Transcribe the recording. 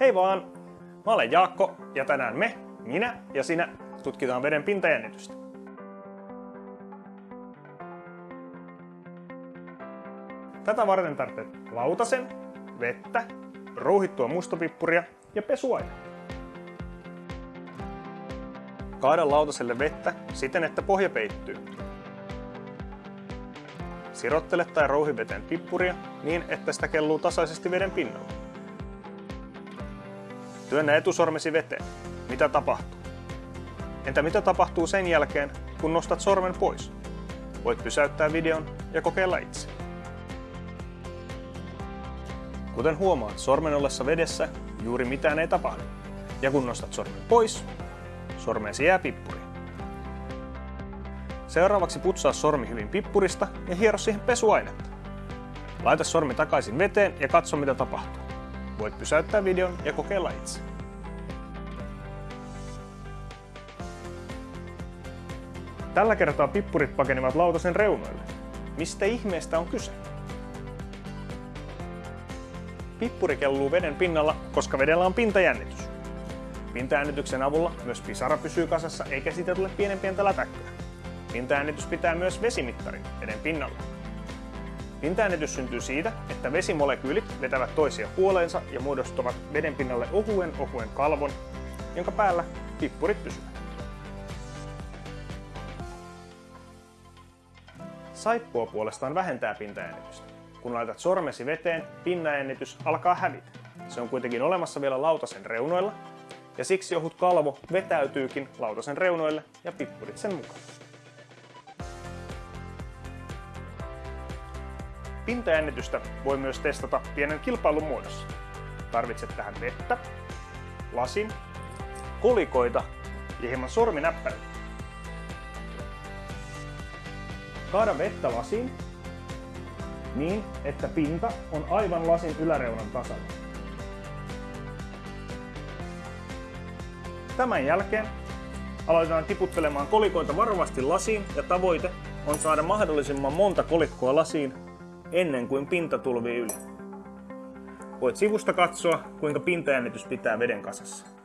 Hei vaan! Mä olen Jaakko ja tänään me, minä ja sinä, tutkitaan veden pintajännitystä. Tätä varten tarvitset lautasen, vettä, rouhittua mustopippuria ja pesuaine. Kaada lautaselle vettä siten, että pohja peittyy. Sirottele tai rouhi veteen pippuria niin, että sitä kelluu tasaisesti veden pinnalla. Työnnä etusormesi veteen. Mitä tapahtuu? Entä mitä tapahtuu sen jälkeen, kun nostat sormen pois? Voit pysäyttää videon ja kokeilla itse. Kuten huomaat, sormen ollessa vedessä juuri mitään ei tapahdu. Ja kun nostat sormen pois, sormeesi jää pippuri. Seuraavaksi putsaa sormi hyvin pippurista ja hiero siihen pesuainetta. Laita sormi takaisin veteen ja katso mitä tapahtuu. Voit pysäyttää videon ja kokeilla itse. Tällä kertaa pippurit pakenivat lautasen reunoille. Mistä ihmeestä on kyse? Pippuri kelluu veden pinnalla, koska vedellä on pintajännitys. Pintajännityksen avulla myös pisara pysyy kasassa eikä siitä tule pienen pientä lätäkköä. Pintajännitys pitää myös vesimittarin veden pinnalla. Pintajännitys syntyy siitä, että vesimolekyylit vetävät toisia puoleensa ja muodostavat veden pinnalle ohuen ohuen kalvon, jonka päällä pippurit pysyvät. Saippua puolestaan vähentää pintajännitystä. Kun laitat sormesi veteen, pinnajännitys alkaa hävitä. Se on kuitenkin olemassa vielä lautasen reunoilla, ja siksi ohut kalvo vetäytyykin lautasen reunoille ja pippurit sen mukaan. Pintajännitystä voi myös testata pienen kilpailun muodossa. Tarvitset tähän vettä, lasin, kolikoita ja hieman sorminäppäriä. Kaada vettä lasiin niin, että pinta on aivan lasin yläreunan tasalla. Tämän jälkeen aloitetaan tiputtelemaan kolikoita varovasti lasiin ja tavoite on saada mahdollisimman monta kolikkoa lasiin ennen kuin pinta tulvii yli. Voit sivusta katsoa, kuinka pintajännitys pitää veden kasassa.